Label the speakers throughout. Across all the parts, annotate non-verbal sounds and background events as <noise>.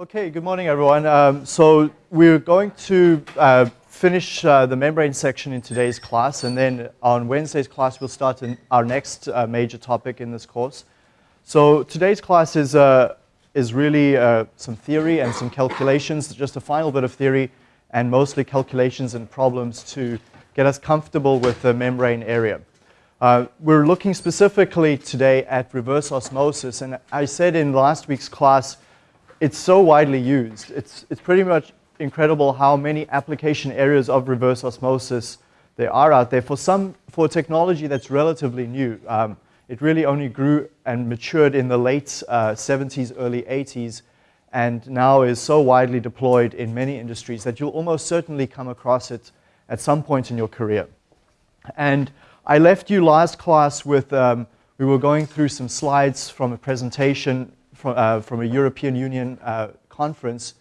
Speaker 1: Okay, good morning everyone. Um, so we're going to uh, finish uh, the membrane section in today's class and then on Wednesday's class we'll start our next uh, major topic in this course. So today's class is, uh, is really uh, some theory and some calculations, just a final bit of theory and mostly calculations and problems to get us comfortable with the membrane area. Uh, we're looking specifically today at reverse osmosis and I said in last week's class it's so widely used. It's, it's pretty much incredible how many application areas of reverse osmosis there are out there for some for technology that's relatively new. Um, it really only grew and matured in the late uh, 70s, early 80s, and now is so widely deployed in many industries that you'll almost certainly come across it at some point in your career. And I left you last class with, um, we were going through some slides from a presentation from, uh, from a European Union uh, conference.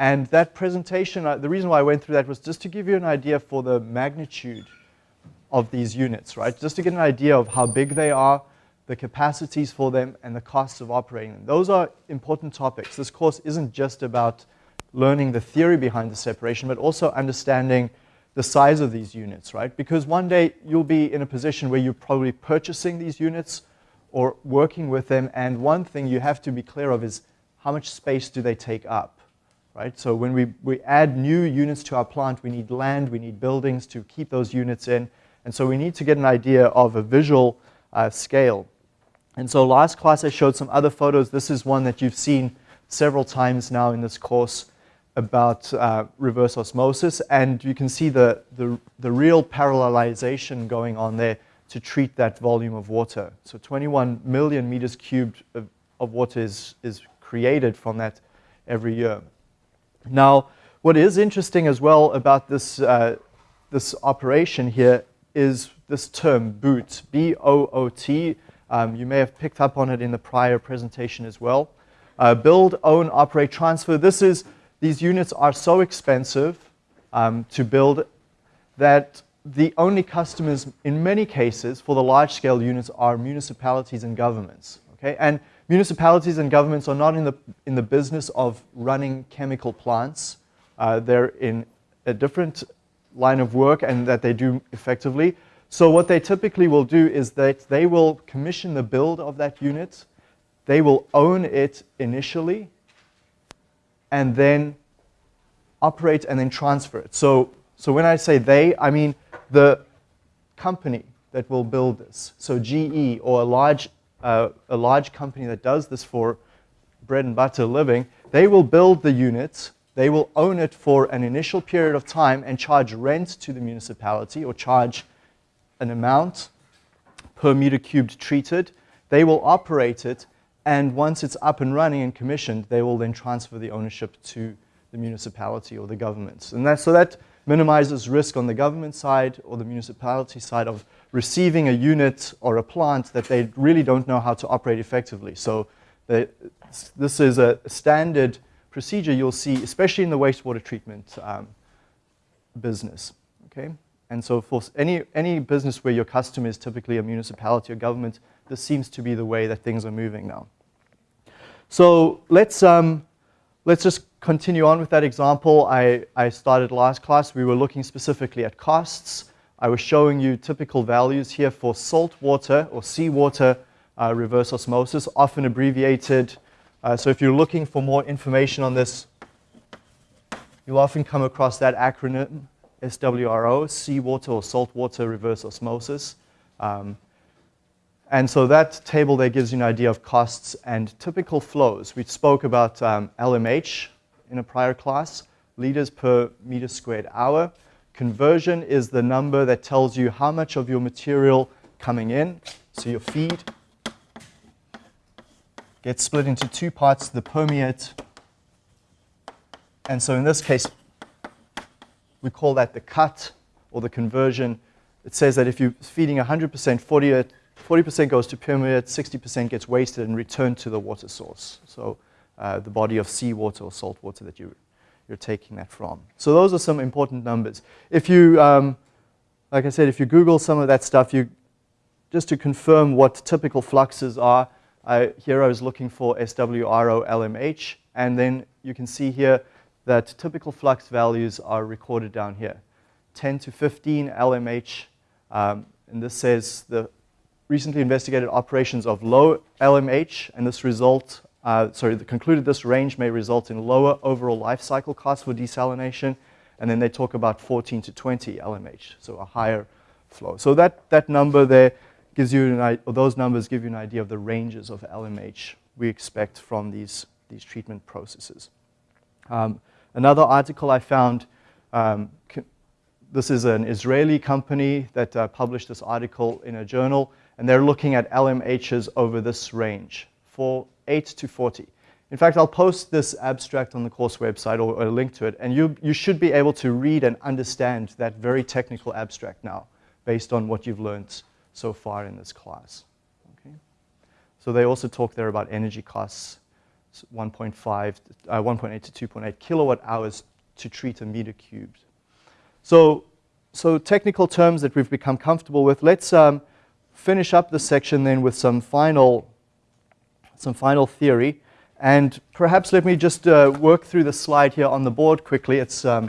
Speaker 1: And that presentation, uh, the reason why I went through that was just to give you an idea for the magnitude of these units, right? Just to get an idea of how big they are, the capacities for them, and the costs of operating them. Those are important topics. This course isn't just about learning the theory behind the separation, but also understanding the size of these units, right? Because one day you'll be in a position where you're probably purchasing these units or working with them. And one thing you have to be clear of is how much space do they take up, right? So when we, we add new units to our plant, we need land, we need buildings to keep those units in. And so we need to get an idea of a visual uh, scale. And so last class I showed some other photos. This is one that you've seen several times now in this course about uh, reverse osmosis. And you can see the, the, the real parallelization going on there to treat that volume of water. So 21 million meters cubed of, of water is, is created from that every year. Now, what is interesting as well about this, uh, this operation here is this term, BOOT, B-O-O-T. Um, you may have picked up on it in the prior presentation as well. Uh, build, own, operate, transfer. This is, these units are so expensive um, to build that the only customers in many cases for the large-scale units are municipalities and governments. Okay? And municipalities and governments are not in the, in the business of running chemical plants. Uh, they're in a different line of work and that they do effectively. So what they typically will do is that they will commission the build of that unit, they will own it initially, and then operate and then transfer it. So, so when I say they, I mean the company that will build this, so GE or a large, uh, a large company that does this for bread and butter living, they will build the units, they will own it for an initial period of time and charge rent to the municipality or charge an amount per meter cubed treated. They will operate it and once it's up and running and commissioned, they will then transfer the ownership to the municipality or the government. And that, so that minimizes risk on the government side or the municipality side of receiving a unit or a plant that they really don't know how to operate effectively. So they, this is a standard procedure you'll see, especially in the wastewater treatment um, business. Okay? And so for any, any business where your customer is typically a municipality or government, this seems to be the way that things are moving now. So let's, um, let's just continue on with that example I, I started last class. We were looking specifically at costs. I was showing you typical values here for salt water or seawater uh, reverse osmosis, often abbreviated. Uh, so if you're looking for more information on this, you'll often come across that acronym, SWRO, seawater or saltwater reverse osmosis. Um, and so that table there gives you an idea of costs and typical flows. We spoke about um, LMH, in a prior class, liters per meter squared hour. Conversion is the number that tells you how much of your material coming in, so your feed, gets split into two parts, the permeate, and so in this case, we call that the cut or the conversion. It says that if you're feeding 100%, 40 40% goes to permeate, 60% gets wasted and returned to the water source. So uh, the body of seawater or salt water that you, you're taking that from. So those are some important numbers. If you, um, like I said, if you Google some of that stuff, you, just to confirm what typical fluxes are, Uh, here I was looking for SWRO LMH, and then you can see here that typical flux values are recorded down here. 10 to 15 LMH, um, and this says the recently investigated operations of low LMH, and this result, uh, sorry, concluded this range may result in lower overall life cycle costs for desalination, and then they talk about 14 to 20 LMH, so a higher flow. So that, that number there gives you, an, or those numbers give you an idea of the ranges of LMH we expect from these, these treatment processes. Um, another article I found, um, this is an Israeli company that uh, published this article in a journal, and they're looking at LMHs over this range, for 8 to 40. In fact, I'll post this abstract on the course website or, or a link to it, and you, you should be able to read and understand that very technical abstract now based on what you've learned so far in this class. Okay? So they also talk there about energy costs, 1.5, uh, 1.8 to 2.8 kilowatt hours to treat a meter cubed. So, so technical terms that we've become comfortable with. Let's um, finish up this section then with some final, some final theory. And perhaps let me just uh, work through the slide here on the board quickly. It's um,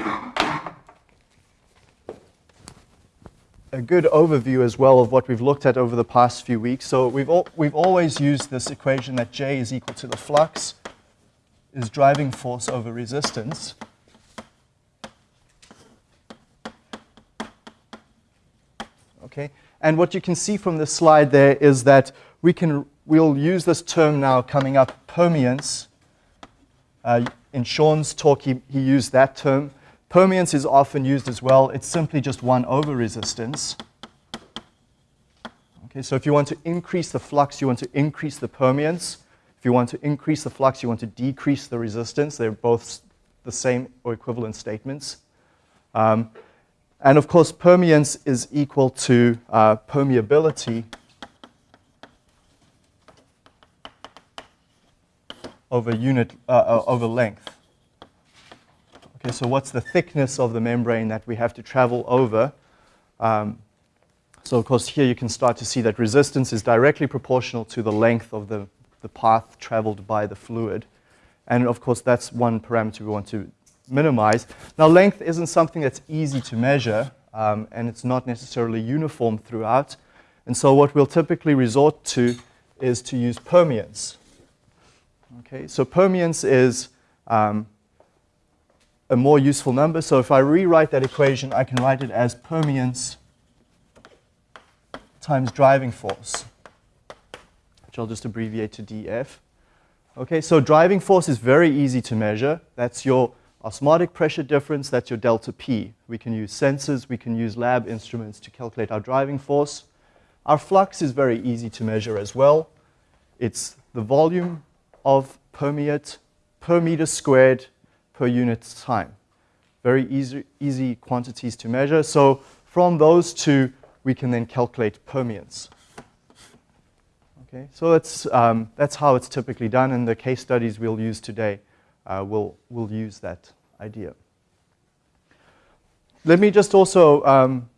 Speaker 1: a good overview as well of what we've looked at over the past few weeks. So we've, al we've always used this equation that J is equal to the flux is driving force over resistance. Okay, and what you can see from this slide there is that we can, we'll use this term now coming up, permeance. Uh, in Sean's talk, he, he used that term. Permeance is often used as well. It's simply just 1 over resistance. Okay, so if you want to increase the flux, you want to increase the permeance. If you want to increase the flux, you want to decrease the resistance. They're both the same or equivalent statements. Um, and of course, permeance is equal to uh, permeability over unit uh, uh over length. Okay, so what's the thickness of the membrane that we have to travel over? Um, so of course here you can start to see that resistance is directly proportional to the length of the, the path traveled by the fluid. And of course that's one parameter we want to minimize. Now length isn't something that's easy to measure um, and it's not necessarily uniform throughout. And so what we'll typically resort to is to use permeance. Okay, so permeance is um, a more useful number. So if I rewrite that equation, I can write it as permeance times driving force, which I'll just abbreviate to dF. Okay, so driving force is very easy to measure. That's your osmotic pressure difference, that's your delta P. We can use sensors, we can use lab instruments to calculate our driving force. Our flux is very easy to measure as well. It's the volume of permeate per meter squared per unit time. Very easy, easy quantities to measure. So from those two, we can then calculate permeance. Okay, so that's, um, that's how it's typically done, and the case studies we'll use today uh, will will use that idea. Let me just also, um,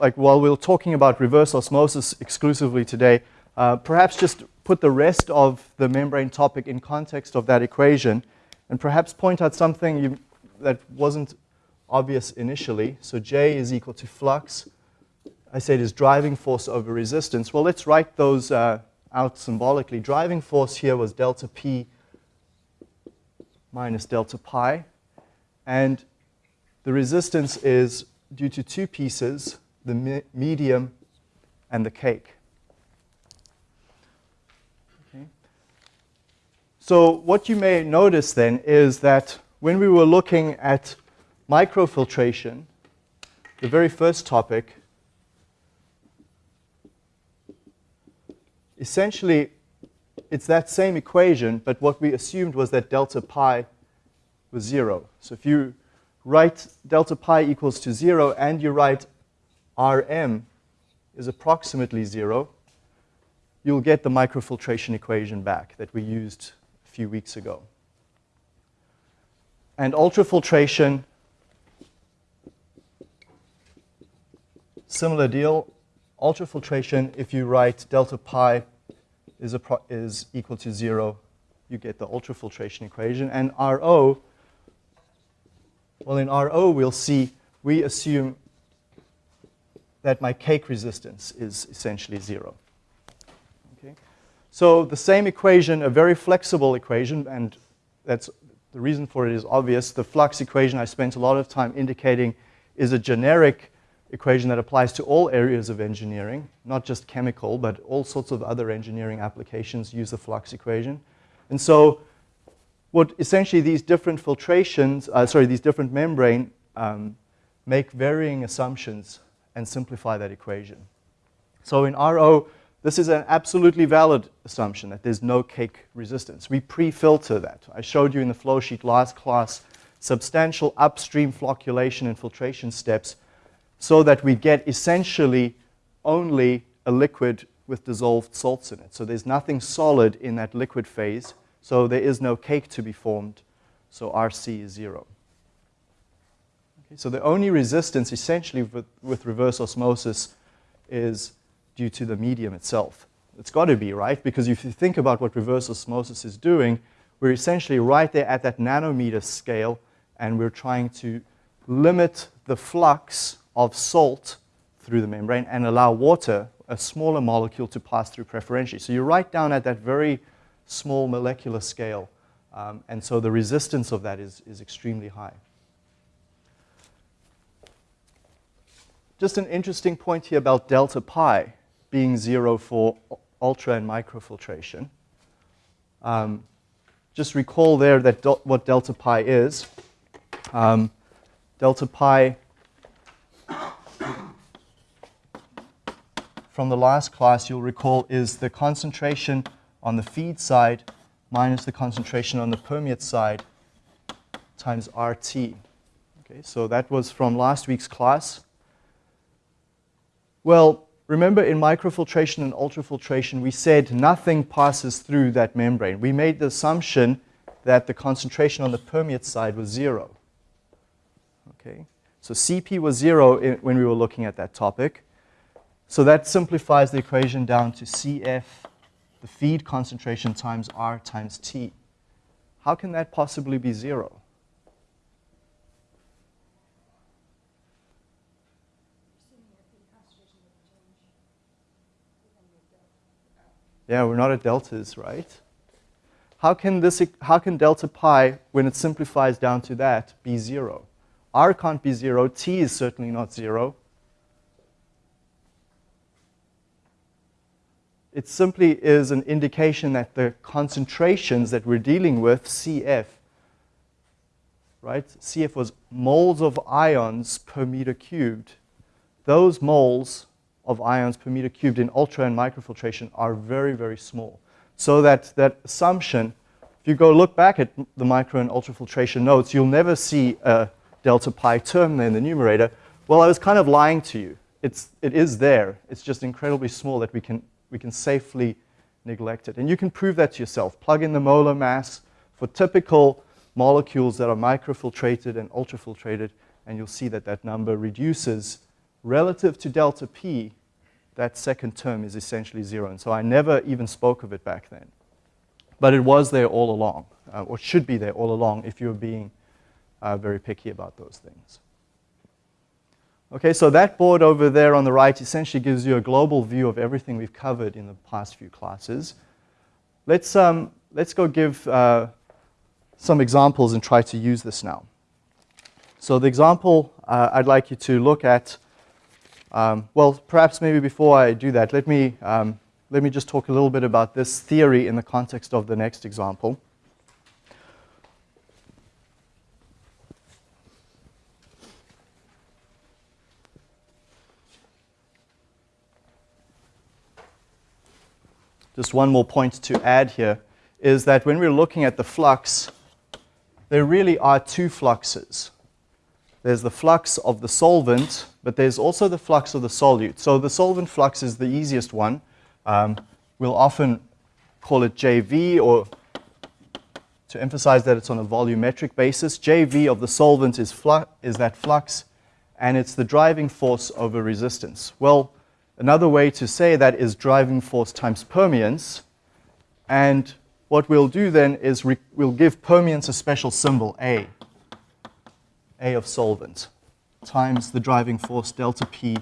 Speaker 1: like while we're talking about reverse osmosis exclusively today, uh, perhaps just put the rest of the membrane topic in context of that equation and perhaps point out something you, that wasn't obvious initially. So J is equal to flux. I said is driving force over resistance. Well, let's write those uh, out symbolically. Driving force here was delta P minus delta pi. And the resistance is due to two pieces, the me medium and the cake. So what you may notice then is that when we were looking at microfiltration, the very first topic, essentially it's that same equation, but what we assumed was that delta pi was zero. So if you write delta pi equals to zero and you write Rm is approximately zero, you'll get the microfiltration equation back that we used a few weeks ago. And ultrafiltration, similar deal. Ultrafiltration, if you write delta pi is, is equal to zero, you get the ultrafiltration equation. And RO, well, in RO, we'll see, we assume that my cake resistance is essentially zero. Okay? So the same equation, a very flexible equation, and that's the reason for it is obvious. The flux equation I spent a lot of time indicating is a generic equation that applies to all areas of engineering, not just chemical, but all sorts of other engineering applications use the flux equation. And so what essentially these different filtrations, uh, sorry, these different membrane um, make varying assumptions and simplify that equation. So in RO, this is an absolutely valid assumption that there's no cake resistance. We pre-filter that. I showed you in the flow sheet last class substantial upstream flocculation and filtration steps so that we get essentially only a liquid with dissolved salts in it. So there's nothing solid in that liquid phase, so there is no cake to be formed, so RC is zero. Okay, so the only resistance essentially with, with reverse osmosis is due to the medium itself. It's got to be, right? Because if you think about what reverse osmosis is doing, we're essentially right there at that nanometer scale, and we're trying to limit the flux of salt through the membrane and allow water, a smaller molecule, to pass through preferentially. So you're right down at that very small molecular scale. Um, and so the resistance of that is, is extremely high. Just an interesting point here about delta pi being zero for ultra and microfiltration. Um, just recall there that what delta pi is. Um, delta pi from the last class, you'll recall, is the concentration on the feed side minus the concentration on the permeate side times RT. Okay, so that was from last week's class. Well, remember in microfiltration and ultrafiltration, we said nothing passes through that membrane. We made the assumption that the concentration on the permeate side was zero. Okay, so Cp was zero when we were looking at that topic. So that simplifies the equation down to Cf, the feed concentration times R times T. How can that possibly be zero? Yeah, we're not at deltas, right? How can, this, how can delta pi, when it simplifies down to that, be zero? R can't be zero, T is certainly not zero. it simply is an indication that the concentrations that we're dealing with, CF, right? CF was moles of ions per meter cubed. Those moles of ions per meter cubed in ultra and microfiltration are very, very small. So that, that assumption, if you go look back at the micro and ultrafiltration notes, you'll never see a delta pi term there in the numerator. Well, I was kind of lying to you. It's, it is there. It's just incredibly small that we can we can safely neglect it. And you can prove that to yourself. Plug in the molar mass for typical molecules that are microfiltrated and ultrafiltrated, and you'll see that that number reduces relative to delta P, that second term is essentially zero. And so I never even spoke of it back then. But it was there all along, uh, or should be there all along if you're being uh, very picky about those things. Okay, so that board over there on the right essentially gives you a global view of everything we've covered in the past few classes. Let's, um, let's go give uh, some examples and try to use this now. So the example uh, I'd like you to look at, um, well, perhaps maybe before I do that, let me, um, let me just talk a little bit about this theory in the context of the next example. Just one more point to add here, is that when we're looking at the flux, there really are two fluxes. There's the flux of the solvent, but there's also the flux of the solute. So the solvent flux is the easiest one. Um, we'll often call it JV or to emphasize that it's on a volumetric basis. JV of the solvent is, is that flux, and it's the driving force over resistance. Well, Another way to say that is driving force times permeance. And what we'll do then is we'll give permeance a special symbol, A. A of solvent times the driving force delta P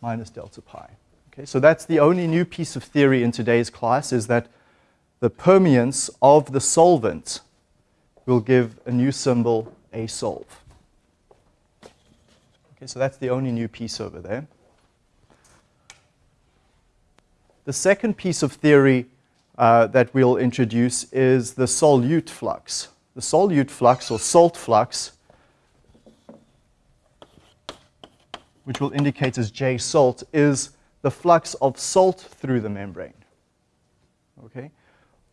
Speaker 1: minus delta pi. Okay, so that's the only new piece of theory in today's class is that the permeance of the solvent will give a new symbol, A solve. Okay, so that's the only new piece over there. The second piece of theory uh, that we'll introduce is the solute flux. The solute flux, or salt flux, which we'll indicate as J salt, is the flux of salt through the membrane. Okay?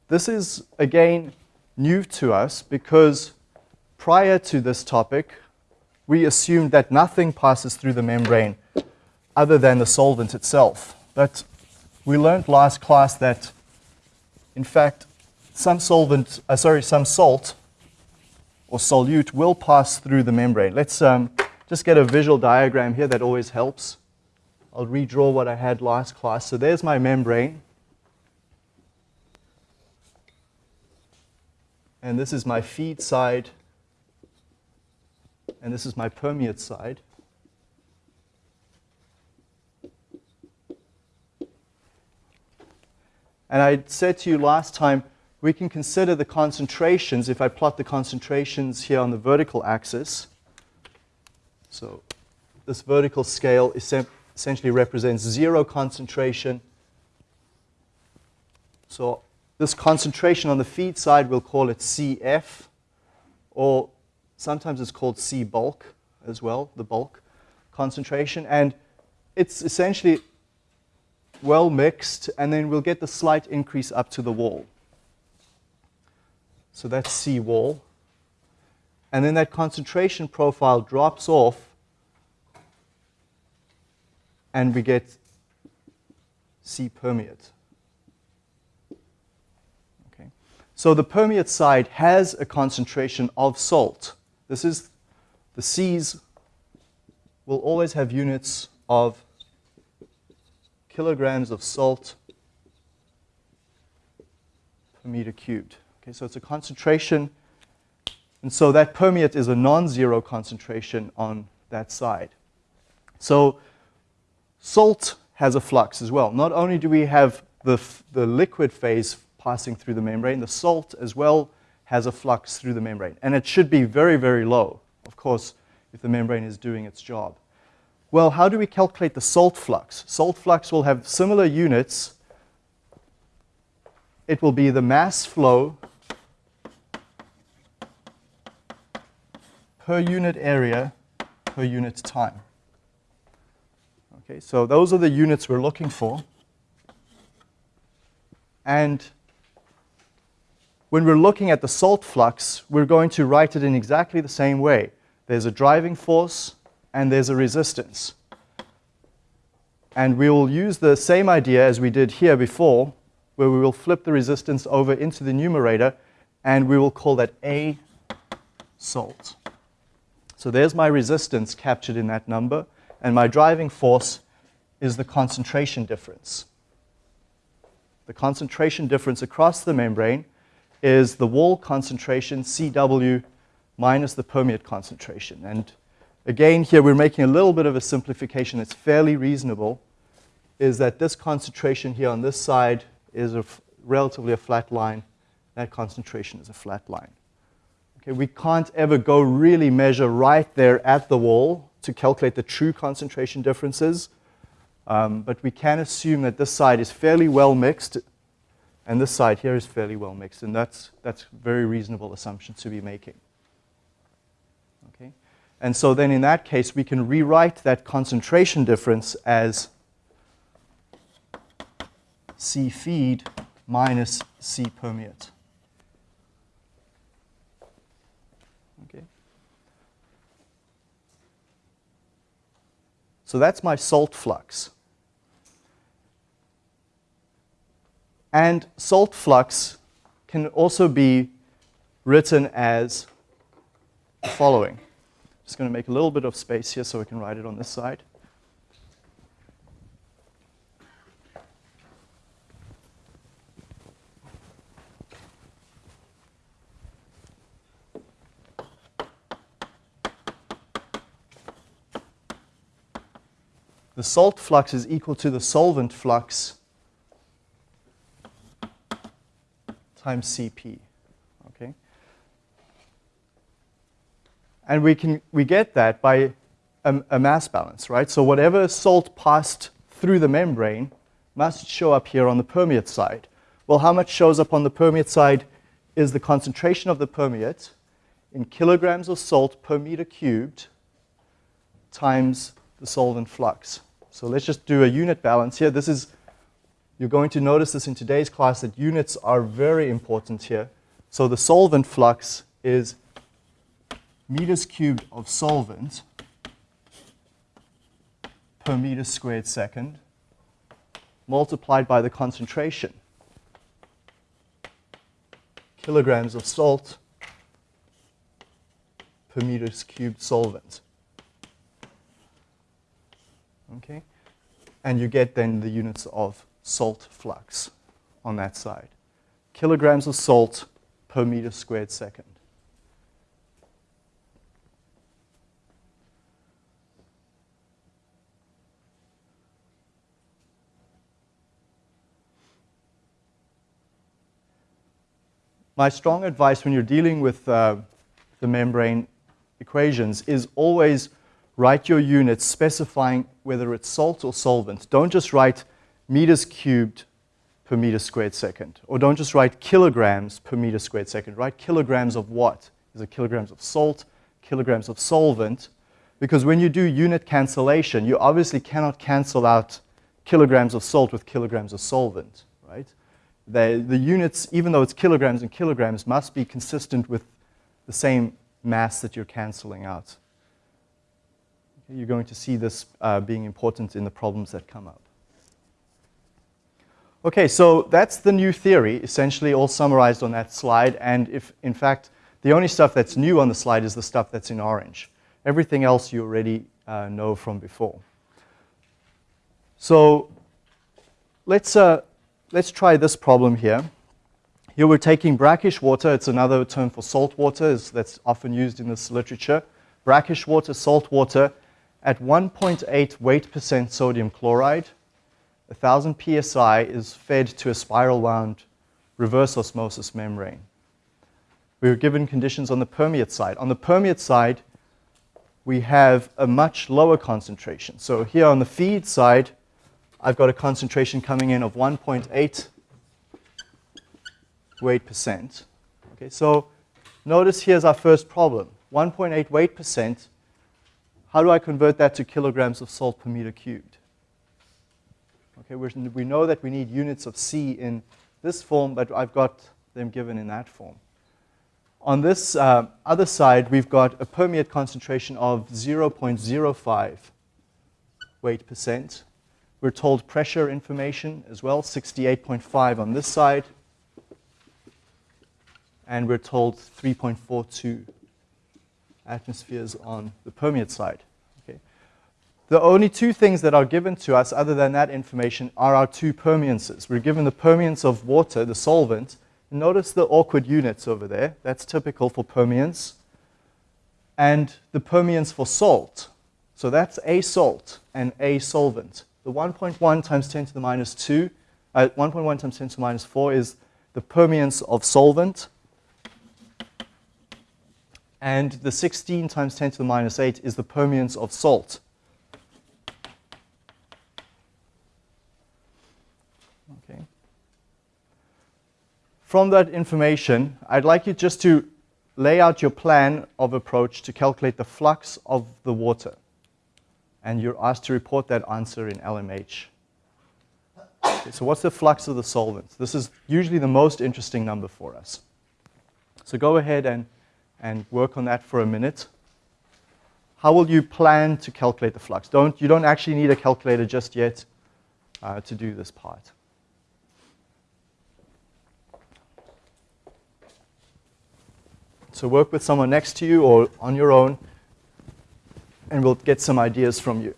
Speaker 1: This is, again, new to us because prior to this topic, we assumed that nothing passes through the membrane other than the solvent itself. But we learned last class that, in fact, some solvent, uh, sorry, some salt or solute will pass through the membrane. Let's um, just get a visual diagram here that always helps. I'll redraw what I had last class. So there's my membrane. And this is my feed side. And this is my permeate side. And I said to you last time, we can consider the concentrations if I plot the concentrations here on the vertical axis. So this vertical scale essentially represents zero concentration. So this concentration on the feed side, we'll call it CF, or sometimes it's called C bulk as well, the bulk concentration. And it's essentially well mixed, and then we'll get the slight increase up to the wall. So that's C wall and then that concentration profile drops off and we get C permeate. Okay. So the permeate side has a concentration of salt. This is, the C's will always have units of kilograms of salt per meter cubed. Okay, so it's a concentration and so that permeate is a non-zero concentration on that side. So salt has a flux as well. Not only do we have the, the liquid phase passing through the membrane, the salt as well has a flux through the membrane. And it should be very, very low, of course, if the membrane is doing its job. Well, how do we calculate the salt flux? Salt flux will have similar units. It will be the mass flow per unit area per unit time. Okay, so those are the units we're looking for. And when we're looking at the salt flux, we're going to write it in exactly the same way. There's a driving force and there's a resistance. And we will use the same idea as we did here before, where we will flip the resistance over into the numerator, and we will call that A salt. So there's my resistance captured in that number, and my driving force is the concentration difference. The concentration difference across the membrane is the wall concentration, CW, minus the permeate concentration. And again, here we're making a little bit of a simplification. It's fairly reasonable, is that this concentration here on this side is a relatively a flat line. That concentration is a flat line. Okay, we can't ever go really measure right there at the wall to calculate the true concentration differences, um, but we can assume that this side is fairly well mixed and this side here is fairly well mixed, and that's, that's very reasonable assumption to be making. And so then in that case, we can rewrite that concentration difference as C feed minus C permeate. Okay. So that's my salt flux. And salt flux can also be written as the following just going to make a little bit of space here so we can write it on this side. The salt flux is equal to the solvent flux times Cp. And we, can, we get that by a, a mass balance, right? So whatever salt passed through the membrane must show up here on the permeate side. Well, how much shows up on the permeate side is the concentration of the permeate in kilograms of salt per meter cubed times the solvent flux. So let's just do a unit balance here. This is, you're going to notice this in today's class that units are very important here. So the solvent flux is meters cubed of solvent per meter squared second multiplied by the concentration. Kilograms of salt per meters cubed solvent. Okay? And you get then the units of salt flux on that side. Kilograms of salt per meter squared second. My strong advice when you're dealing with uh, the membrane equations is always write your units specifying whether it's salt or solvent. Don't just write meters cubed per meter squared second. Or don't just write kilograms per meter squared second. Write kilograms of what? Is it kilograms of salt, kilograms of solvent? Because when you do unit cancellation, you obviously cannot cancel out kilograms of salt with kilograms of solvent, right? The, the units, even though it's kilograms and kilograms, must be consistent with the same mass that you're canceling out. You're going to see this uh, being important in the problems that come up. Okay, so that's the new theory, essentially all summarized on that slide. And if, in fact, the only stuff that's new on the slide is the stuff that's in orange. Everything else you already uh, know from before. So let's, uh, let's try this problem here. Here we're taking brackish water. It's another term for salt water that's often used in this literature. Brackish water, salt water at 1.8 weight percent sodium chloride. 1000 psi is fed to a spiral wound reverse osmosis membrane. We were given conditions on the permeate side. On the permeate side, we have a much lower concentration. So here on the feed side, I've got a concentration coming in of 1.8 weight percent. Okay, so notice here's our first problem. 1.8 weight percent. How do I convert that to kilograms of salt per meter cubed? Okay, we know that we need units of C in this form, but I've got them given in that form. On this uh, other side, we've got a permeate concentration of 0.05 weight percent. We're told pressure information as well, 68.5 on this side. And we're told 3.42 atmospheres on the permeate side. Okay. The only two things that are given to us other than that information are our two permeances. We're given the permeance of water, the solvent. Notice the awkward units over there. That's typical for permeance. And the permeance for salt. So that's a salt and a solvent. The 1.1 times 10 to the minus 2, uh, 1.1 times 10 to the minus 4 is the permeance of solvent. And the 16 times 10 to the minus 8 is the permeance of salt. Okay. From that information, I'd like you just to lay out your plan of approach to calculate the flux of the water and you're asked to report that answer in LMH. Okay, so what's the flux of the solvent? This is usually the most interesting number for us. So go ahead and, and work on that for a minute. How will you plan to calculate the flux? Don't, you don't actually need a calculator just yet uh, to do this part. So work with someone next to you or on your own and we'll get some ideas from you.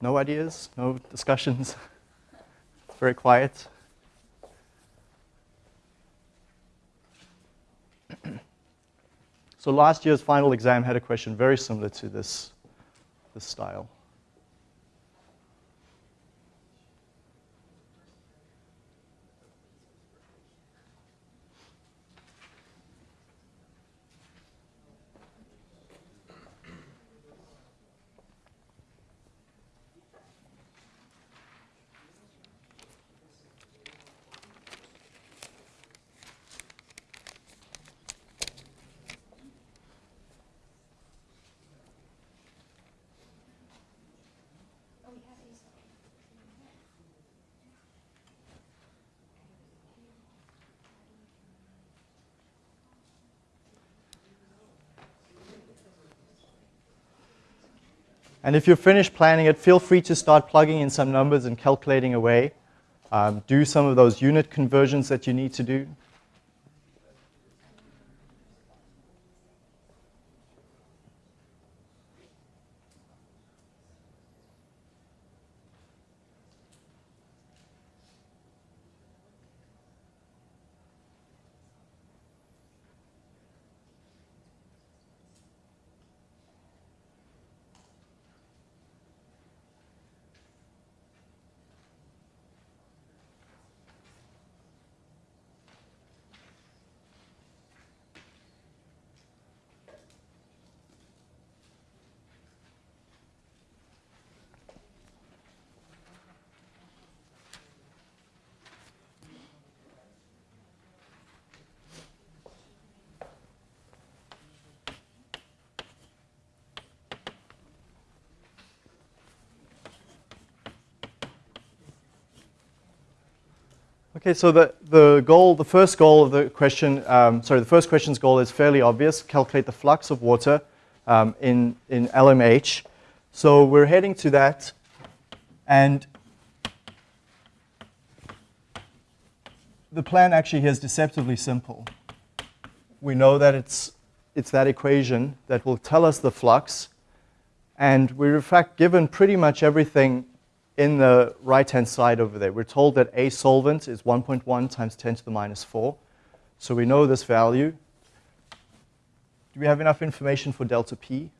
Speaker 1: No ideas? No discussions? <laughs> Very quiet. <clears throat> so last year's final exam had a question very similar to this, this style. And if you're finished planning it, feel free to start plugging in some numbers and calculating away. Um, do some of those unit conversions that you need to do. Okay, so the, the goal, the first goal of the question, um, sorry, the first question's goal is fairly obvious, calculate the flux of water um, in, in LMH. So we're heading to that, and the plan actually here is deceptively simple. We know that it's, it's that equation that will tell us the flux, and we're in fact given pretty much everything in the right-hand side over there. We're told that A solvent is 1.1 times 10 to the minus 4. So we know this value. Do we have enough information for delta P?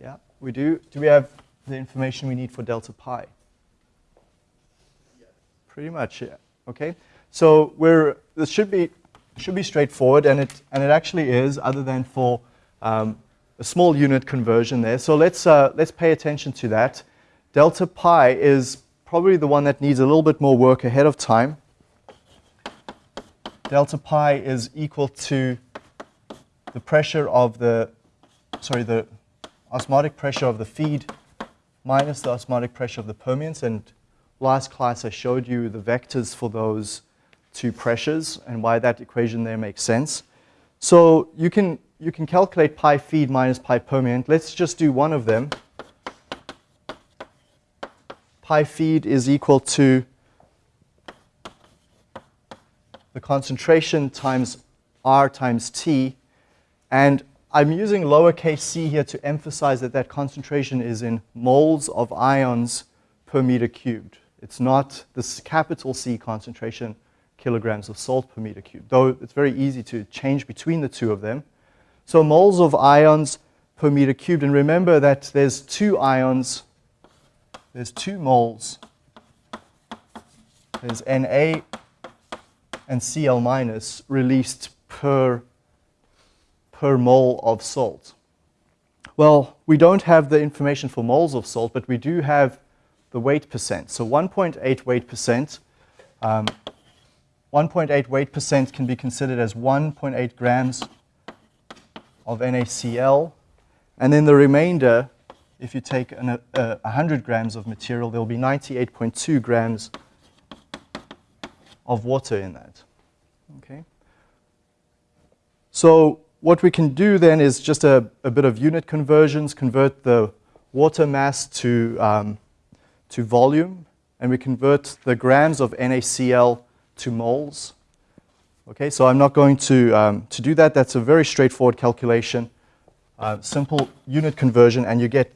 Speaker 1: Yeah, we do. Do we have the information we need for delta pi? Pretty much, yeah. Okay. So we're, this should be, should be straightforward, and it, and it actually is, other than for um, a small unit conversion there. So let's, uh, let's pay attention to that. Delta pi is probably the one that needs a little bit more work ahead of time. Delta pi is equal to the pressure of the, sorry, the osmotic pressure of the feed minus the osmotic pressure of the permeance. And last class I showed you the vectors for those two pressures and why that equation there makes sense. So you can you can calculate pi feed minus pi permeant. Let's just do one of them. Pi feed is equal to the concentration times R times T. And I'm using lowercase c here to emphasize that that concentration is in moles of ions per meter cubed. It's not this capital C concentration, kilograms of salt per meter cubed, though it's very easy to change between the two of them. So moles of ions per meter cubed. And remember that there's two ions, there's two moles. There's Na and Cl minus released per, per mole of salt. Well, we don't have the information for moles of salt, but we do have the weight percent. So 1.8 weight percent. Um, 1.8 weight percent can be considered as 1.8 grams of NaCl. And then the remainder, if you take an, uh, 100 grams of material, there will be 98.2 grams of water in that. Okay. So what we can do then is just a, a bit of unit conversions, convert the water mass to, um, to volume, and we convert the grams of NaCl to moles. Okay, so I'm not going to, um, to do that. That's a very straightforward calculation, uh, simple unit conversion, and you get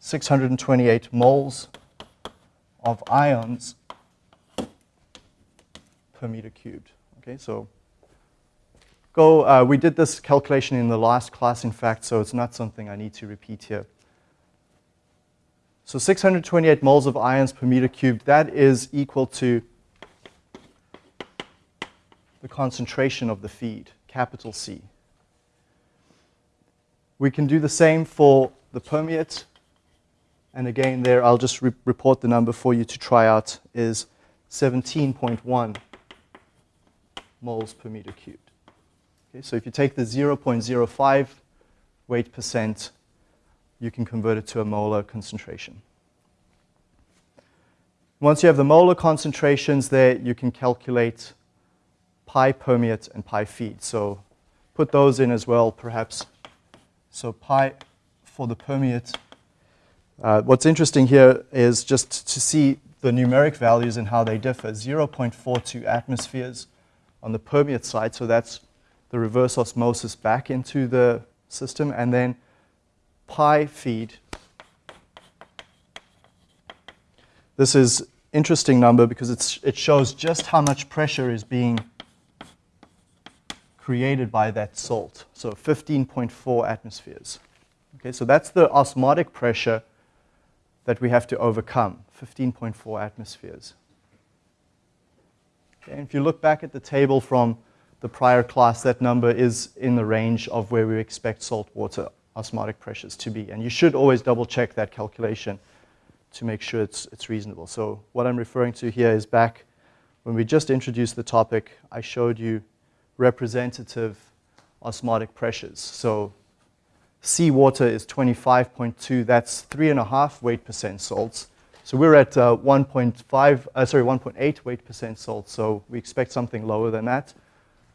Speaker 1: 628 moles of ions per meter cubed. Okay, so go, uh, we did this calculation in the last class, in fact, so it's not something I need to repeat here. So 628 moles of ions per meter cubed, that is equal to the concentration of the feed, capital C. We can do the same for the permeate. And again, there, I'll just re report the number for you to try out, is 17.1 moles per meter cubed. Okay, so if you take the 0.05 weight percent, you can convert it to a molar concentration. Once you have the molar concentrations there, you can calculate pi permeate and pi feed. So put those in as well, perhaps. So pi for the permeate. Uh, what's interesting here is just to see the numeric values and how they differ. 0.42 atmospheres on the permeate side, so that's the reverse osmosis back into the system, and then pi feed. This is interesting number because it shows just how much pressure is being created by that salt. So 15.4 atmospheres. Okay, so that's the osmotic pressure that we have to overcome, 15.4 atmospheres. Okay, if you look back at the table from the prior class, that number is in the range of where we expect saltwater osmotic pressures to be. And you should always double check that calculation to make sure it's, it's reasonable. So what I'm referring to here is back when we just introduced the topic, I showed you representative osmotic pressures. So seawater is 25.2, that's three and a half weight percent salts. So we're at uh, 1.5, uh, sorry, 1.8 weight percent salt, so we expect something lower than that,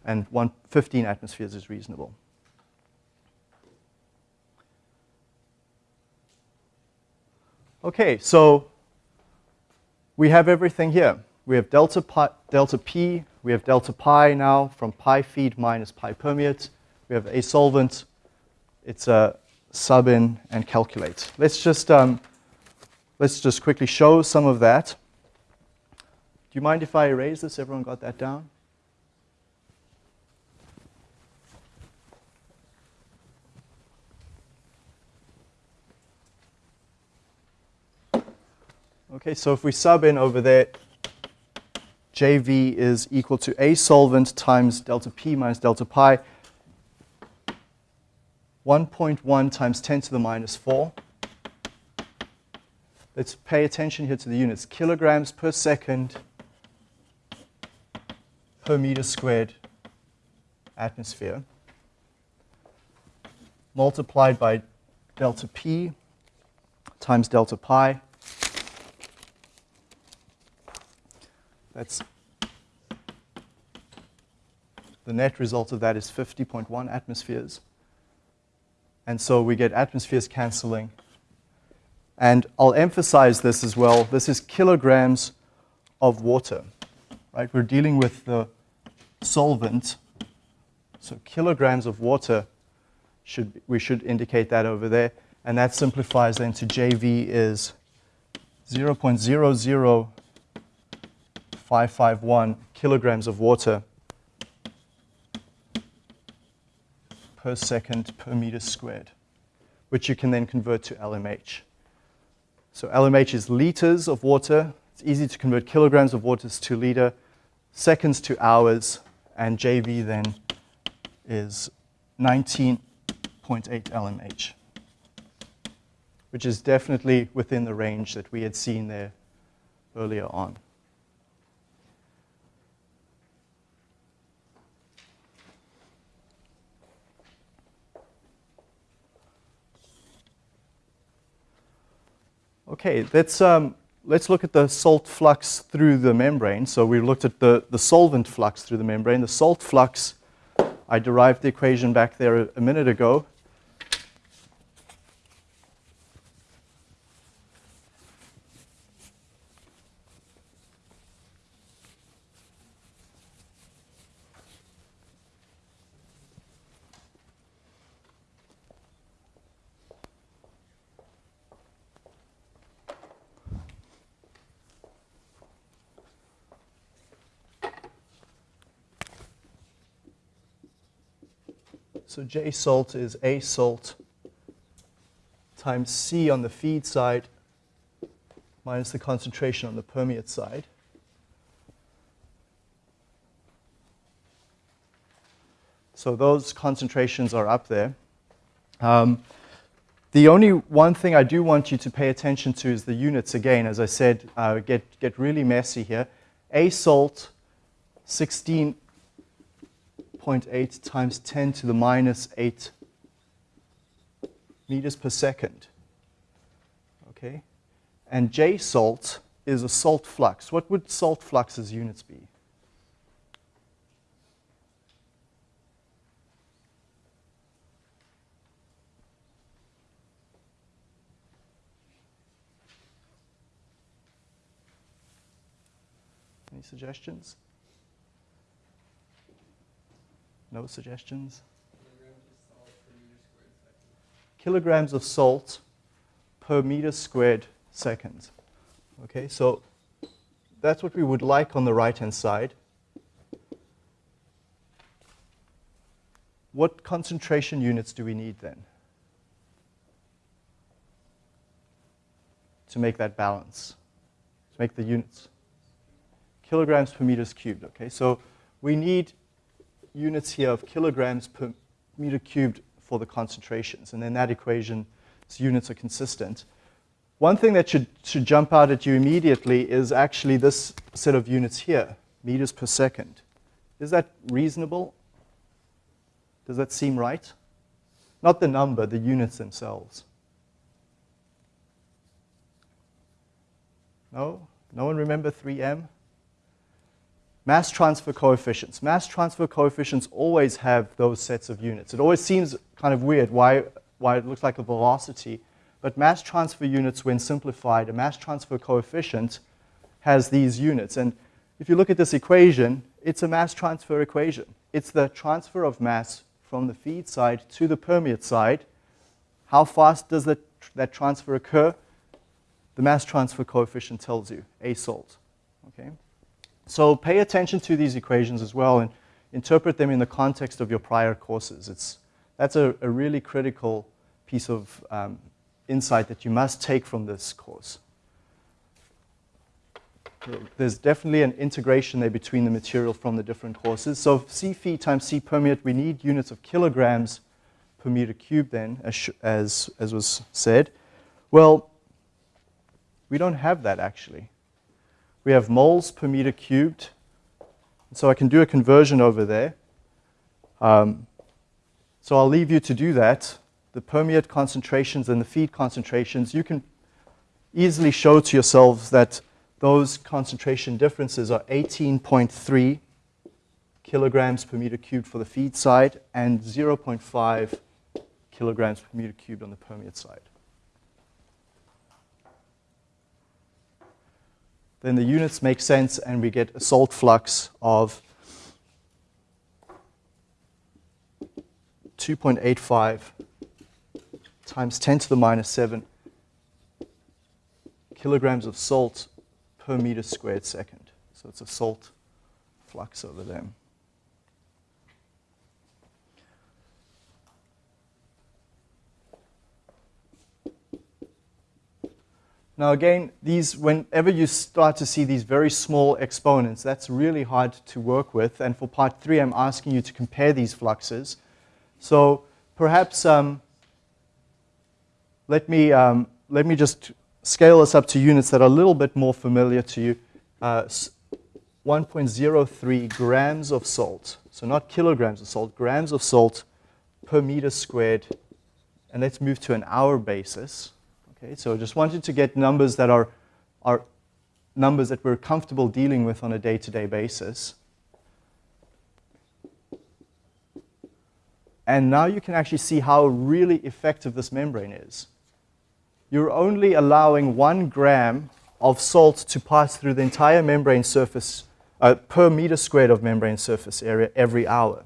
Speaker 1: and 15 atmospheres is reasonable. Okay, so we have everything here. We have delta, pi, delta P, we have delta pi now from pi feed minus pi permeate. We have a solvent. It's a sub in and calculate. Let's just, um, let's just quickly show some of that. Do you mind if I erase this? Everyone got that down? Okay, so if we sub in over there, JV is equal to A solvent times delta P minus delta pi, 1.1 times 10 to the minus 4. Let's pay attention here to the units. Kilograms per second per meter squared atmosphere multiplied by delta P times delta pi That's the net result of that is 50.1 atmospheres. And so we get atmospheres canceling. And I'll emphasize this as well. This is kilograms of water, right? We're dealing with the solvent. So kilograms of water, should, we should indicate that over there. And that simplifies then to JV is 0.00 551 kilograms of water per second per meter squared, which you can then convert to LMH. So LMH is liters of water. It's easy to convert kilograms of water to liter, seconds to hours, and JV then is 19.8 LMH, which is definitely within the range that we had seen there earlier on. Okay, let's, um, let's look at the salt flux through the membrane. So we looked at the, the solvent flux through the membrane. The salt flux, I derived the equation back there a, a minute ago. So J salt is A salt times C on the feed side minus the concentration on the permeate side. So those concentrations are up there. Um, the only one thing I do want you to pay attention to is the units again. As I said, uh, get, get really messy here. A salt, 16.8 times 10 to the minus 8 meters per second. Okay? And J salt is a salt flux. What would salt flux's units be? Any suggestions? No suggestions? Kilograms of salt per meter squared second. Okay, so that's what we would like on the right-hand side. What concentration units do we need then to make that balance, to make the units? kilograms per meters cubed. Okay, so we need units here of kilograms per meter cubed for the concentrations, and then that equation's units are consistent. One thing that should, should jump out at you immediately is actually this set of units here, meters per second. Is that reasonable? Does that seem right? Not the number, the units themselves. No? No one remember 3M? Mass transfer coefficients. Mass transfer coefficients always have those sets of units. It always seems kind of weird why, why it looks like a velocity, but mass transfer units, when simplified, a mass transfer coefficient has these units. And if you look at this equation, it's a mass transfer equation. It's the transfer of mass from the feed side to the permeate side. How fast does that, that transfer occur? The mass transfer coefficient tells you, A salt. Okay? So pay attention to these equations as well and interpret them in the context of your prior courses. It's, that's a, a really critical piece of um, insight that you must take from this course. There's definitely an integration there between the material from the different courses. So C feed times C permeate, we need units of kilograms per meter cubed then, as, as, as was said. Well, we don't have that actually we have moles per meter cubed. So I can do a conversion over there. Um, so I'll leave you to do that. The permeate concentrations and the feed concentrations, you can easily show to yourselves that those concentration differences are 18.3 kilograms per meter cubed for the feed side and 0.5 kilograms per meter cubed on the permeate side. Then the units make sense and we get a salt flux of 2.85 times 10 to the minus 7 kilograms of salt per meter squared second. So it's a salt flux over there. Now again, these, whenever you start to see these very small exponents, that's really hard to work with. And for part three, I'm asking you to compare these fluxes. So perhaps um, let, me, um, let me just scale this up to units that are a little bit more familiar to you. Uh, 1.03 grams of salt. So not kilograms of salt, grams of salt per meter squared. And let's move to an hour basis. Okay, so I just wanted to get numbers that are, are numbers that we're comfortable dealing with on a day-to-day -day basis. And now you can actually see how really effective this membrane is. You're only allowing one gram of salt to pass through the entire membrane surface uh, per meter squared of membrane surface area every hour.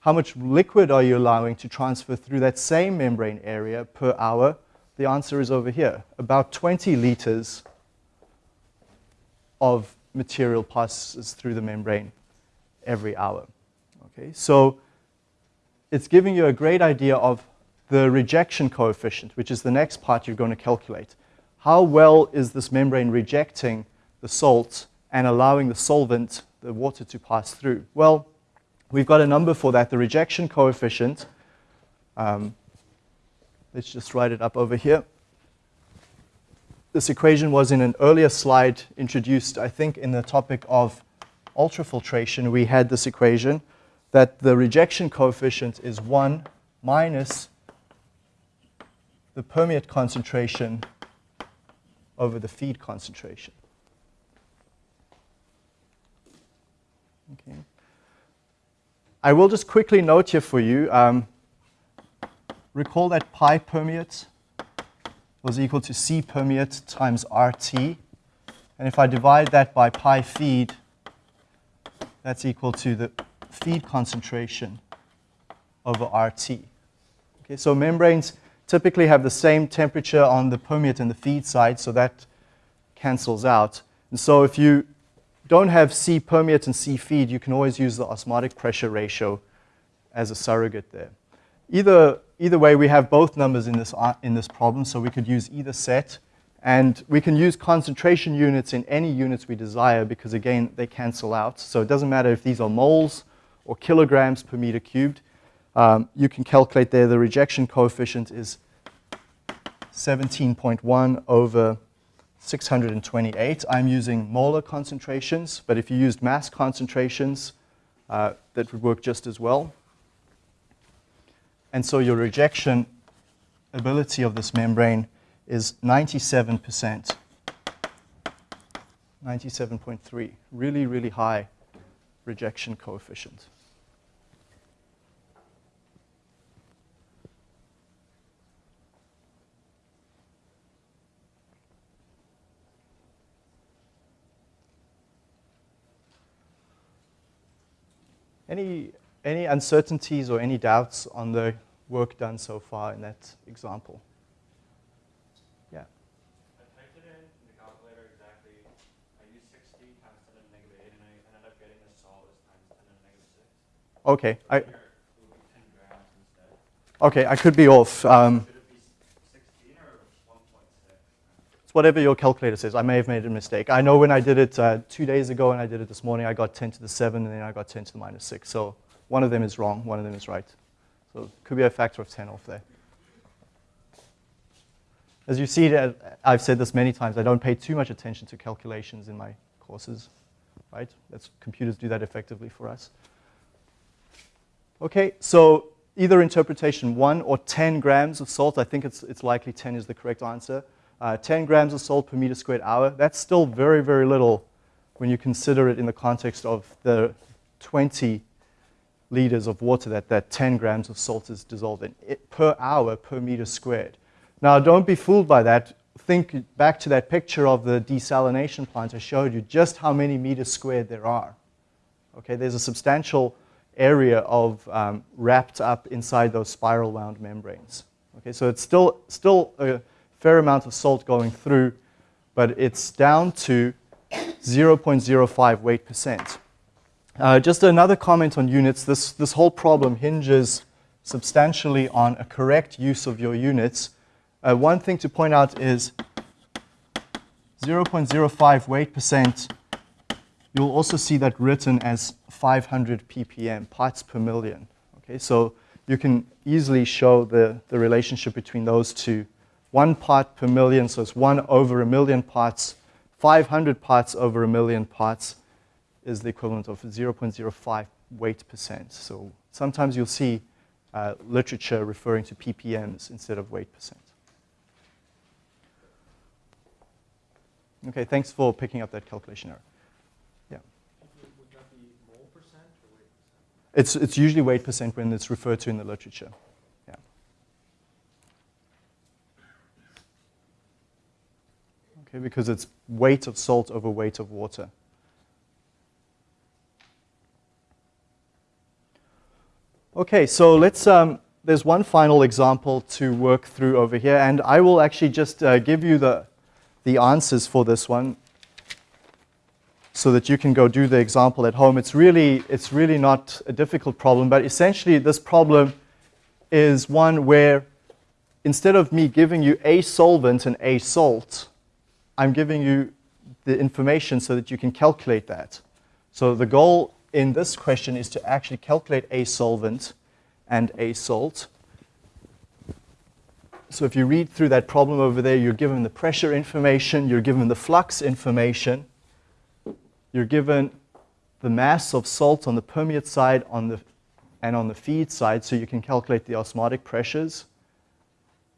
Speaker 1: How much liquid are you allowing to transfer through that same membrane area per hour? The answer is over here. About 20 liters of material passes through the membrane every hour. Okay, so it's giving you a great idea of the rejection coefficient, which is the next part you're going to calculate. How well is this membrane rejecting the salt and allowing the solvent, the water, to pass through? Well, we've got a number for that. The rejection coefficient, um, let's just write it up over here. This equation was in an earlier slide introduced, I think, in the topic of ultrafiltration. We had this equation that the rejection coefficient is 1 minus the permeate concentration over the feed concentration. Okay. I will just quickly note here for you, um, recall that pi permeate was equal to C permeate times RT. And if I divide that by pi feed, that's equal to the feed concentration over RT. Okay, so membranes typically have the same temperature on the permeate and the feed side, so that cancels out. And so if you don't have C permeate and C feed, you can always use the osmotic pressure ratio as a surrogate there. Either, either way, we have both numbers in this, in this problem, so we could use either set. And we can use concentration units in any units we desire because, again, they cancel out. So it doesn't matter if these are moles or kilograms per meter cubed. Um, you can calculate there the rejection coefficient is 17.1 over 628. I'm using molar concentrations, but if you used mass concentrations, uh, that would work just as well. And so your rejection ability of this membrane is 97%. 97.3, really, really high rejection coefficient. Any, any uncertainties or any doubts on the work done so far in that example? Yeah.
Speaker 2: I typed it in the calculator exactly. I used 60 times 10 to the negative 8, and I ended up getting the as times 10 to the negative 6.
Speaker 1: Okay. I,
Speaker 2: Here, it would be 10 grams instead.
Speaker 1: okay, I could be off. Um,
Speaker 2: Should it be 16 or 1.6?
Speaker 1: it's whatever your calculator says. I may have made a mistake. I know when I did it uh, two days ago and I did it this morning, I got 10 to the 7 and then I got 10 to the minus 6. So one of them is wrong, one of them is right. So it could be a factor of 10 off there. As you see, uh, I've said this many times, I don't pay too much attention to calculations in my courses, right? That's, computers do that effectively for us. Okay, so either interpretation, 1 or 10 grams of salt. I think it's, it's likely 10 is the correct answer. Uh, 10 grams of salt per meter squared hour. That's still very, very little when you consider it in the context of the 20 liters of water that that 10 grams of salt is dissolved in it, per hour per meter squared. Now, don't be fooled by that. Think back to that picture of the desalination plant I showed you, just how many meters squared there are. Okay, there's a substantial area of um, wrapped up inside those spiral wound membranes. Okay, so it's still, still a fair amount of salt going through, but it's down to 0.05 weight percent. Uh, just another comment on units. This, this whole problem hinges substantially on a correct use of your units. Uh, one thing to point out is 0.05 weight percent, you'll also see that written as 500 ppm, parts per million. Okay, so you can easily show the, the relationship between those two. One part per million, so it's one over a million parts. 500 parts over a million parts is the equivalent of 0.05 weight percent. So sometimes you'll see uh, literature referring to ppms instead of weight percent. Okay, thanks for picking up that calculation error. Yeah.
Speaker 2: Would that be mole percent or weight percent?
Speaker 1: It's, it's usually weight percent when it's referred to in the literature. Yeah. Okay, because it's weight of salt over weight of water. Okay, so let's, um, there's one final example to work through over here, and I will actually just uh, give you the, the answers for this one. so that you can go do the example at home. It's really, it's really not a difficult problem, but essentially this problem is one where instead of me giving you a solvent and a salt, I'm giving you the information so that you can calculate that. So the goal in this question is to actually calculate a solvent and a salt. So if you read through that problem over there, you're given the pressure information, you're given the flux information, you're given the mass of salt on the permeate side on the, and on the feed side, so you can calculate the osmotic pressures.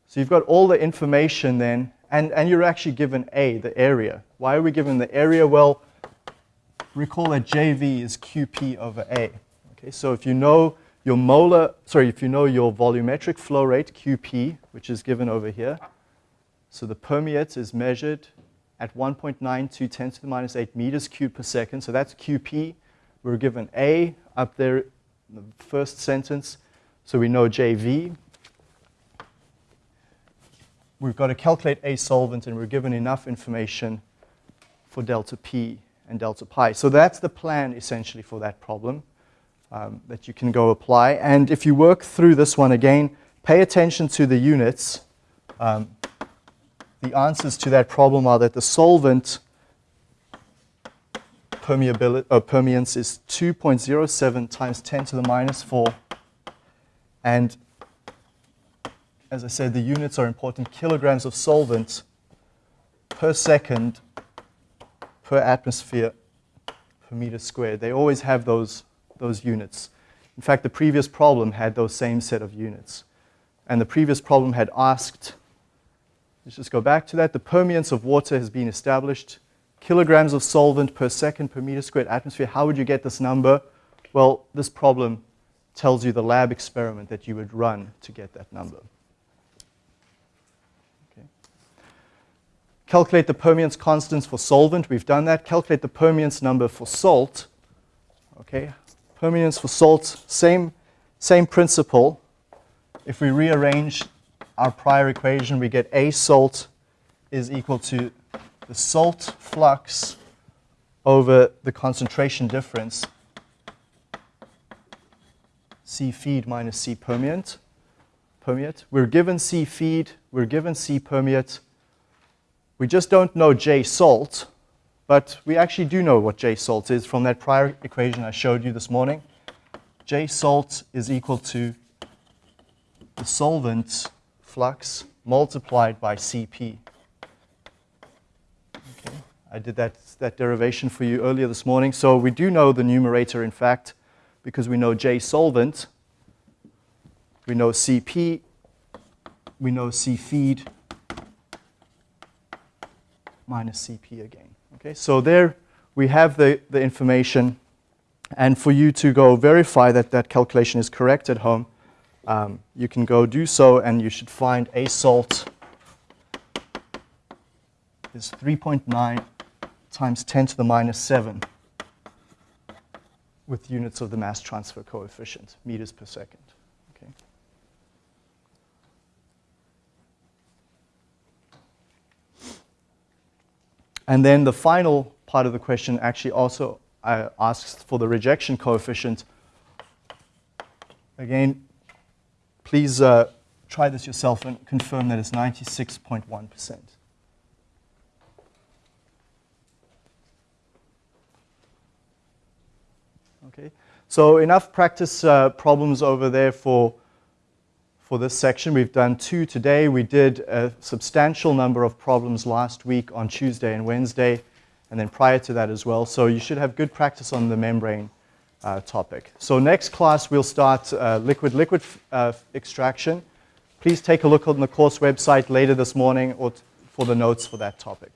Speaker 1: So you've got all the information then, and, and you're actually given A, the area. Why are we given the area? Well, recall that JV is QP over A. Okay, so if you know your molar, sorry, if you know your volumetric flow rate, QP, which is given over here, so the permeate is measured at 1.92 10 to the minus 8 meters cubed per second. So that's QP. We're given A up there in the first sentence. So we know JV. We've got to calculate A solvent, and we're given enough information for delta P and delta pi. So that's the plan, essentially, for that problem um, that you can go apply. And if you work through this one again, pay attention to the units. Um, the answers to that problem are that the solvent permeability, uh, permeance is 2.07 times 10 to the minus 4. And as I said, the units are important. Kilograms of solvent per second per atmosphere per meter squared. They always have those, those units. In fact, the previous problem had those same set of units. And the previous problem had asked Let's just go back to that. The permeance of water has been established. Kilograms of solvent per second per meter squared atmosphere. How would you get this number? Well, this problem tells you the lab experiment that you would run to get that number. Calculate the permeance constants for solvent. We've done that. Calculate the permeance number for salt. Okay. Permeance for salt, same, same principle. If we rearrange our prior equation, we get A salt is equal to the salt flux over the concentration difference, C feed minus C permeate. permeate. We're given C feed, we're given C permeate. We just don't know J salt, but we actually do know what J salt is from that prior equation I showed you this morning. J salt is equal to the solvent flux multiplied by Cp. Okay. I did that, that derivation for you earlier this morning. So we do know the numerator, in fact, because we know J solvent, we know Cp, we know C feed minus Cp again. Okay, so there we have the, the information. And for you to go verify that that calculation is correct at home, um, you can go do so and you should find A salt is 3.9 times 10 to the minus 7 with units of the mass transfer coefficient, meters per second. Okay. And then the final part of the question actually also uh, asks for the rejection coefficient. Again, Please uh, try this yourself and confirm that it's 96.1%. Okay, so enough practice uh, problems over there for, for this section. We've done two today. We did a substantial number of problems last week on Tuesday and Wednesday, and then prior to that as well. So you should have good practice on the membrane uh, topic. So next class we'll start liquid-liquid uh, uh, extraction. Please take a look on the course website later this morning or for the notes for that topic.